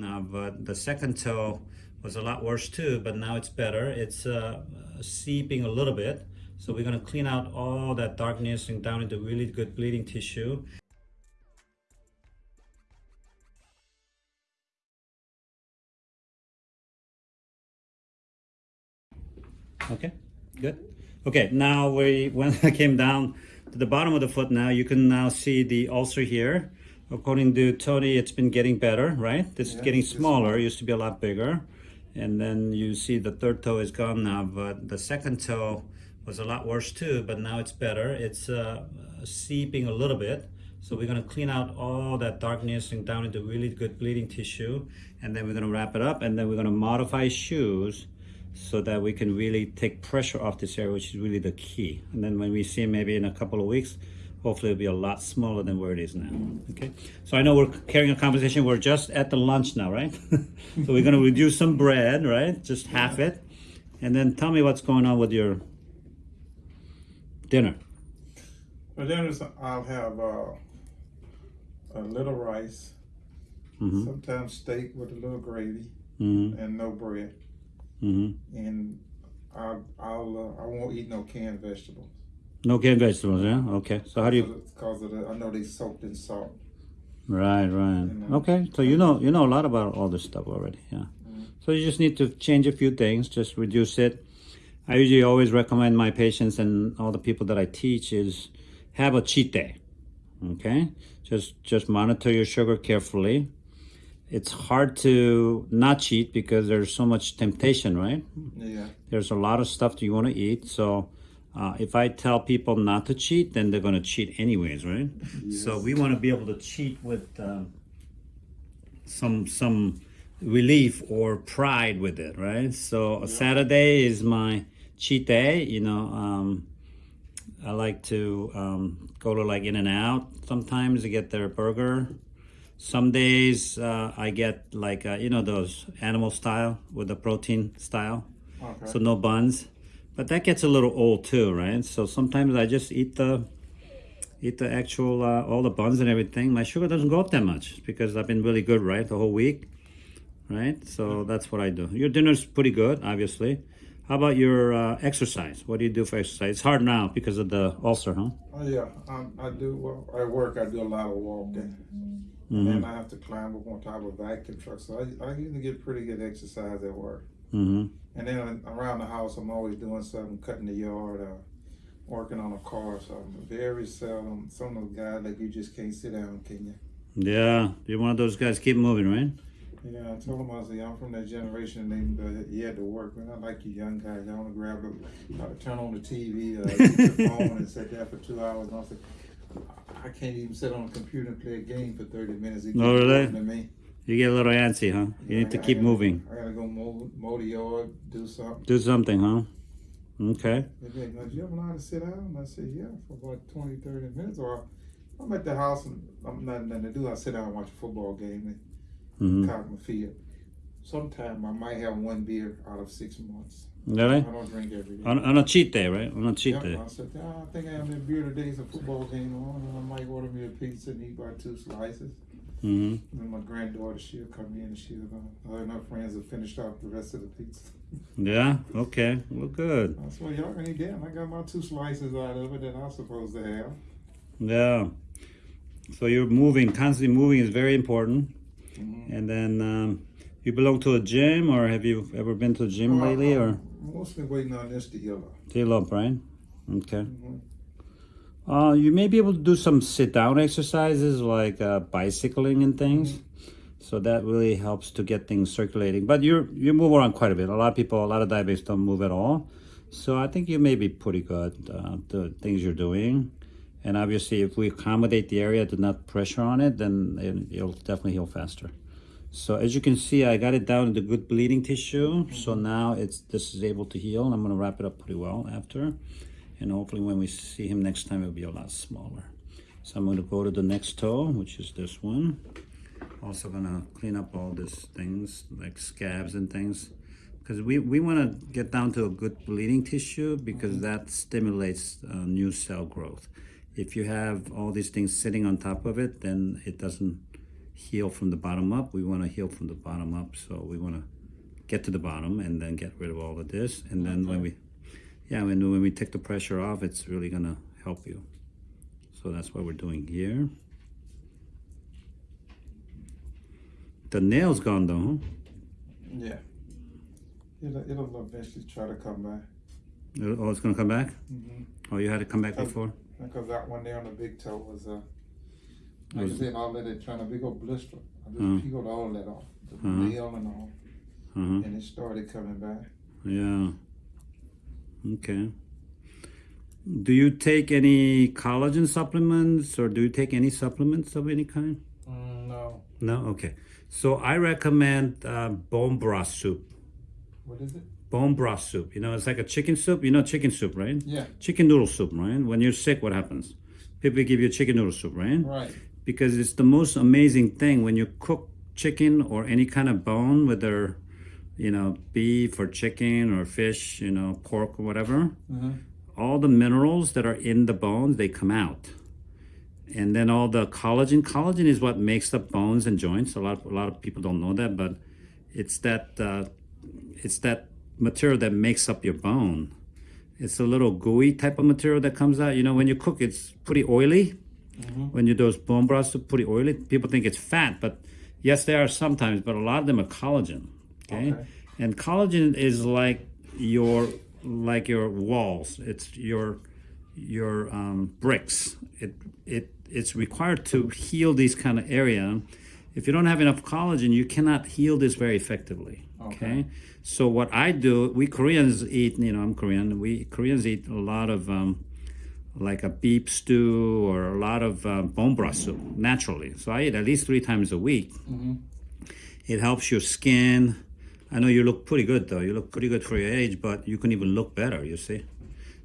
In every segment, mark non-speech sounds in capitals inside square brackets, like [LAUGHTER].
now, but the second toe was a lot worse too, but now it's better. It's uh, seeping a little bit. So we're gonna clean out all that darkness and down into really good bleeding tissue. Okay, good. Okay, now we [LAUGHS] when I came down to the bottom of the foot now, you can now see the ulcer here. According to Tony, it's been getting better, right? This is getting smaller, used to be a lot bigger. And then you see the third toe is gone now, but the second toe was a lot worse too, but now it's better. It's uh, seeping a little bit. So we're gonna clean out all that darkness and down into really good bleeding tissue. And then we're gonna wrap it up and then we're gonna modify shoes so that we can really take pressure off this area, which is really the key. And then when we see maybe in a couple of weeks, hopefully it'll be a lot smaller than where it is now. Okay, so I know we're carrying a conversation. We're just at the lunch now, right? [LAUGHS] so we're gonna reduce some bread, right? Just half it. And then tell me what's going on with your dinner. For dinner, I'll have uh, a little rice, Mhm. sometimes steak with a little gravy, Mm-hmm. and no bread. Mm-hmm. And I'll, I'll uh, I won't eat no canned vegetables. No canned vegetables, yeah? Okay. So how do you Because of the, I know they soaked in salt. Right, right. know. Okay, so you know you know a lot about all this stuff already, yeah. Mm-hmm. So you just need to change a few things, just reduce it. I usually always recommend my patients and all the people that I teach is have a cheat day. Okay, just just monitor your sugar carefully. It's hard to not cheat because there's so much temptation, right? Yeah. There's a lot of stuff that you want to eat. So uh, if I tell people not to cheat, then they're going to cheat anyways, right? So we want to be able to cheat with um, some some relief or pride with it, right? So a Saturday is my cheat day. You know, um, I like to um, go to like In-N-Out sometimes to get their burger. Some days uh, I get like uh, you know those animal style with the protein style Okay. so no buns but that gets a little old too right? So sometimes i just eat the eat the actual uh, all the buns and everything. My sugar doesn't go up that much because i've been really good right the whole week right? So that's what i do. Your dinner's pretty good obviously. How about your uh, exercise? What do you do for exercise? It's hard now because of the ulcer huh? Oh yeah, um, I do. Well, at work I do a lot of walking, and then I have to climb up on top of a vacuum truck. So I, I usually get pretty good exercise at work. mm-hmm And then around the house, I'm always doing something, cutting the yard, uh, working on a car or something. Very seldom. Some of those guys like you just can't sit down, can you? yeah you're one of those guys keep moving right Yeah, I told him I said I'm from that generation. They uh, you had to work. Man, I like you young guys. Y'all want to grab a, uh, turn on the TV, uh, [LAUGHS] your phone, and sit there for two hours. And I said, I can't even sit on a computer and play a game for thirty minutes. It Oh, really? To me. you get a little antsy huh you need to I keep gotta- moving I gotta go mow, mow the yard, do something. do something huh okay "Now, do you ever know how to sit down? And I said, yeah, for about 20, 30 minutes. Or I'm at the house and I'm not nothing to do. I sit down and watch a football game and mm-hmm. cock my feet. Sometime I might have one beer out of six months. really I don't drink every day. On, on a cheat day, right? On a cheat Yep, day. I said, "Ah, I think I have a beer today. It's a football game on, and I might order me a pizza and eat about two slices. Hmm And my granddaughter, she'll come in and she'll, uh, her and her friends have finished off the rest of the pizza. [LAUGHS] Yeah. Okay. Well, good. I well, y'all can eat that. I got my two slices out of it that I'm supposed to have. Yeah. So you're moving, constantly moving is very important. Mhm. And then um, you belong to a gym, or have you ever been to a gym Well, lately, or I'm mostly waiting on this to heal up. tail up, right? Okay. Mhm. Uh, you may be able to do some sit-down exercises like uh, bicycling and things. So that really helps to get things circulating. But you you move around quite a bit. A lot of people, a lot of diabetics don't move at all. So I think you may be pretty good uh, the things you're doing. And obviously, if we accommodate the area to not pressure on it, then it, it'll definitely heal faster. So as you can see, I got it down into good bleeding tissue. So now it's this is able to heal. I'm gonna wrap it up pretty well after. And hopefully when we see him next time, it'll be a lot smaller. So I'm gonna go to the next toe, which is this one. Also gonna clean up all these things like scabs and things. Because we, we wanna get down to a good bleeding tissue because that stimulates uh, new cell growth. If you have all these things sitting on top of it, then it doesn't heal from the bottom up. We want to heal from the bottom up. So we want to get to the bottom and then get rid of all of this. And then when we, yeah, when, when we take the pressure off, it's really going to help you. So that's what we're doing here. The nail's gone though, huh? Yeah. It'll, it'll eventually try to come back. Oh, it's gonna come back? Mm-hmm. Oh, you had it come back before? Because that one there on the big toe was, uh, like I said, all of it trying to big old blister. I just Uh. peeled all that off, the Uh-huh. nail and all, Uh-huh. and it started coming back. Yeah. Okay. Do you take any collagen supplements or do you take any supplements of any kind? Mm, no. No? Okay. So I recommend uh, bone broth soup. What is it? Bone broth soup. You know, it's like a chicken soup. You know chicken soup, right? Yeah, Chicken noodle soup, right? When you're sick, what happens? People give you chicken noodle soup, right? right. because it's the most amazing thing when you cook chicken or any kind of bone, whether you know beef or chicken or fish, you know pork or whatever. Mm-hmm. All the minerals that are in the bones they come out, and then all the collagen. Collagen is what makes up bones and joints. A lot a lot of people don't know that, but it's that uh, it's that material that makes up your bone. It's a little gooey type of material that comes out. You know, when you cook, it's pretty oily when you do those bone broths pretty oily. People think it's fat, but yes, they are sometimes, but a lot of them are collagen. Okay, Okay. and collagen is like your like your walls. It's your your um, bricks. It it it's required to heal these kind of area. If you don't have enough collagen, you cannot heal this very effectively. Okay. So what I do, we Koreans eat. You know, I'm Korean. We Koreans eat a lot of. Um, like a beef stew or a lot of uh, bone broth soup naturally. So I eat at least three times a week. It helps your skin. I know you look pretty good though. You look pretty good for your age, but you can even look better. You see.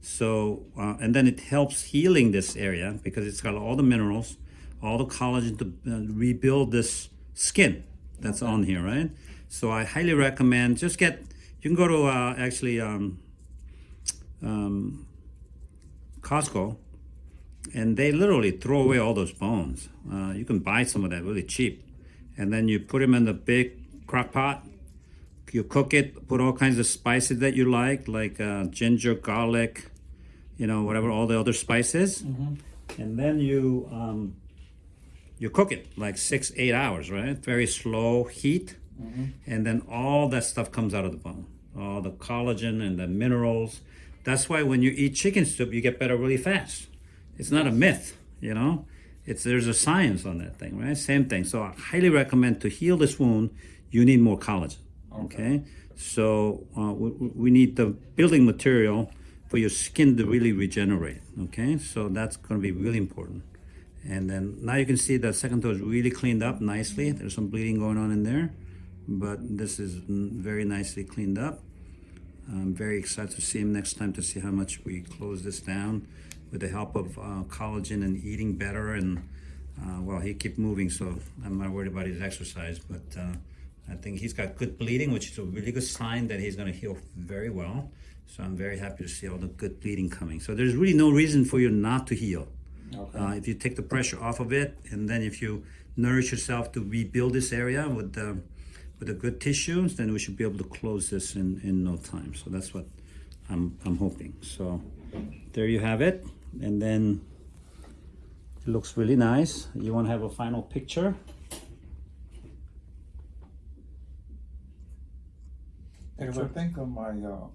So uh, and then it helps healing this area because it's got all the minerals, all the collagen to uh, rebuild this skin that's on here, right? So I highly recommend just get. You can go to uh, actually. Um, um, Costco, and they literally throw away all those bones. Uh, you can buy some of that really cheap, and then you put them in the big crock pot. You cook it, put all kinds of spices that you like, like uh, ginger, garlic, you know, whatever, all the other spices, and then you um, you cook it like six, eight hours, right? Very slow heat, and then all that stuff comes out of the bone, all the collagen and the minerals. That's why when you eat chicken soup, you get better really fast. It's not a myth, you know. It's there's a science on that thing, right? Same thing. So I highly recommend to heal this wound, you need more collagen. Okay, so uh, we, we need the building material for your skin to really regenerate. Okay, so that's going to be really important. And then now you can see the second toe is really cleaned up nicely. There's some bleeding going on in there, but this is very nicely cleaned up. I'm very excited to see him next time to see how much we close this down with the help of uh, collagen and eating better. And uh, well, he keep moving, so I'm not worried about his exercise. But uh, I think he's got good bleeding, which is a really good sign that he's going to heal very well. So I'm very happy to see all the good bleeding coming. So there's really no reason for you not to heal. Okay. Uh, if you take the pressure off of it, and then if you nourish yourself to rebuild this area with the with the good tissues, then we should be able to close this in, in no time. So that's what I'm I'm hoping. So there you have it, and then it looks really nice. You want to have a final picture? Because I think on my uh,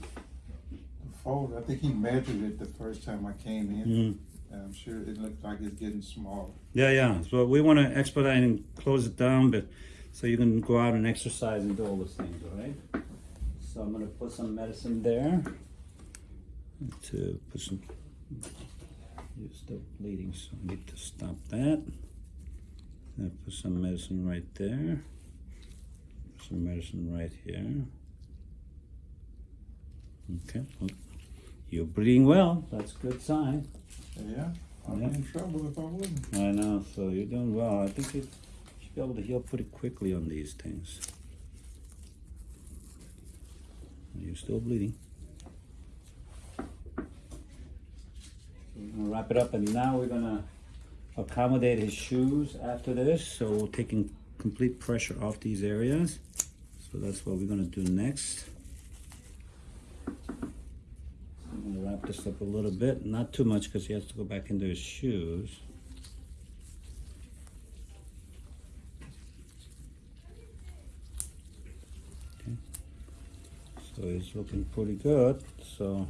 the folder, I think he measured it the first time I came in. Mhm. I'm sure it looked like it's getting smaller. Yeah, yeah. So we want to expedite and close it down, but so you can go out and exercise and do all those things, all right? So I'm gonna put some medicine there to put some. You're still bleeding, so I need to stop that. I put some medicine right there. Some medicine right here. Okay. well, You're bleeding well. That's a good sign. Yeah, I'd Yeah. in trouble if I wouldn't. I know, so you're doing well. I think you should be able to heal pretty quickly on these things. You're still bleeding. We're gonna wrap it up, and now we're gonna accommodate his shoes after this. So we're taking complete pressure off these areas. So that's what we're gonna do next. I'm gonna wrap this up a little bit, not too much because he has to go back into his shoes. So it's looking pretty good, so.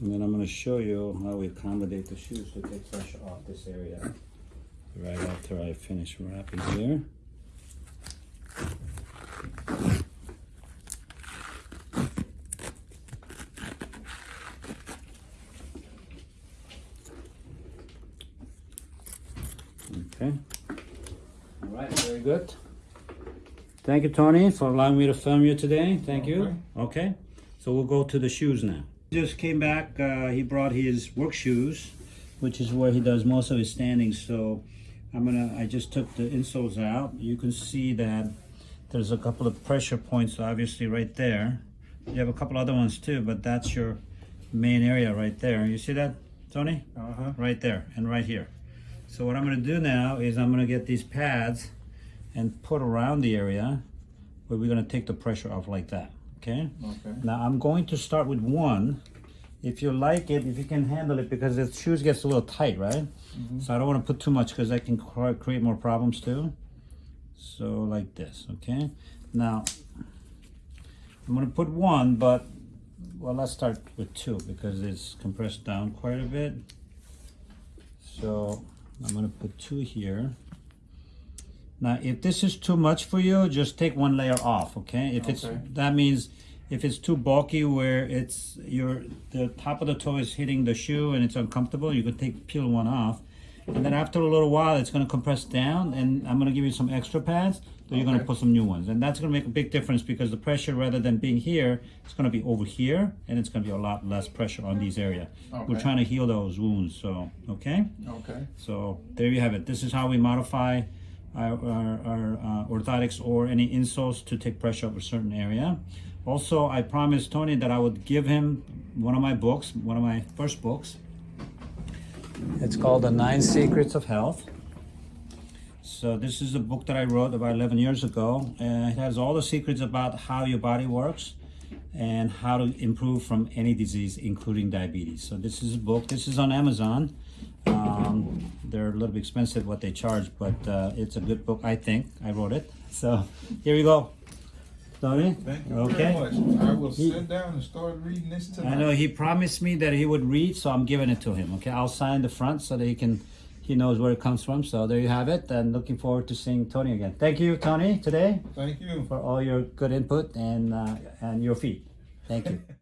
And then I'm gonna show you how we accommodate the shoes to take pressure off this area. Right after I finish wrapping here. Okay. All right, very good. Thank you, Tony, for allowing me to film you today. Thank you. Okay. So we'll go to the shoes now. Just came back. Uh, he brought his work shoes, which is where he does most of his standing. So I'm gonna. I just took the insoles out. You can see that there's a couple of pressure points, obviously, right there. You have a couple other ones too, but that's your main area right there. You see that, Tony? Uh huh. right there and right here. So what I'm gonna do now is I'm gonna get these pads and put around the area where we're gonna take the pressure off like that, okay? Okay. Now I'm going to start with one. If you like it, if you can handle it, because the shoes gets a little tight, right? Mm-hmm. So I don't wanna put too much because that can create more problems too. So like this, okay? Now, I'm gonna put one, but, well, let's start with two because it's compressed down quite a bit. So I'm gonna put two here. Now, if this is too much for you, just take one layer off, okay? If it's, that means if it's too bulky where it's, your, the top of the toe is hitting the shoe and it's uncomfortable, you could take, peel one off. And then after a little while, it's gonna compress down and I'm gonna give you some extra pads, so you're gonna put some new ones. And that's gonna make a big difference because the pressure, rather than being here, it's gonna be over here and it's gonna be a lot less pressure on these areas. We're trying to heal those wounds, so, okay? Okay. So there you have it. This is how we modify our, our, our uh, orthotics or any insoles to take pressure off a certain area. Also, I promised Tony that I would give him one of my books, one of my first books. It's called The Nine Secrets of Health. So this is a book that I wrote about 11 years ago, and it has all the secrets about how your body works and how to improve from any disease, including diabetes. So this is a book. This is on Amazon. Um, they're a little bit expensive what they charge, but uh, it's a good book. I think I wrote it. So here we go. Tony. Thank you Okay. very much. I will sit down and start reading this tonight. I know he promised me that he would read, so I'm giving it to him. Okay, I'll sign the front so that he can, he knows where it comes from. So there you have it, and looking forward to seeing Tony again. Thank you, Tony, today Thank you. for all your good input and uh, and your feet. Thank you. [LAUGHS]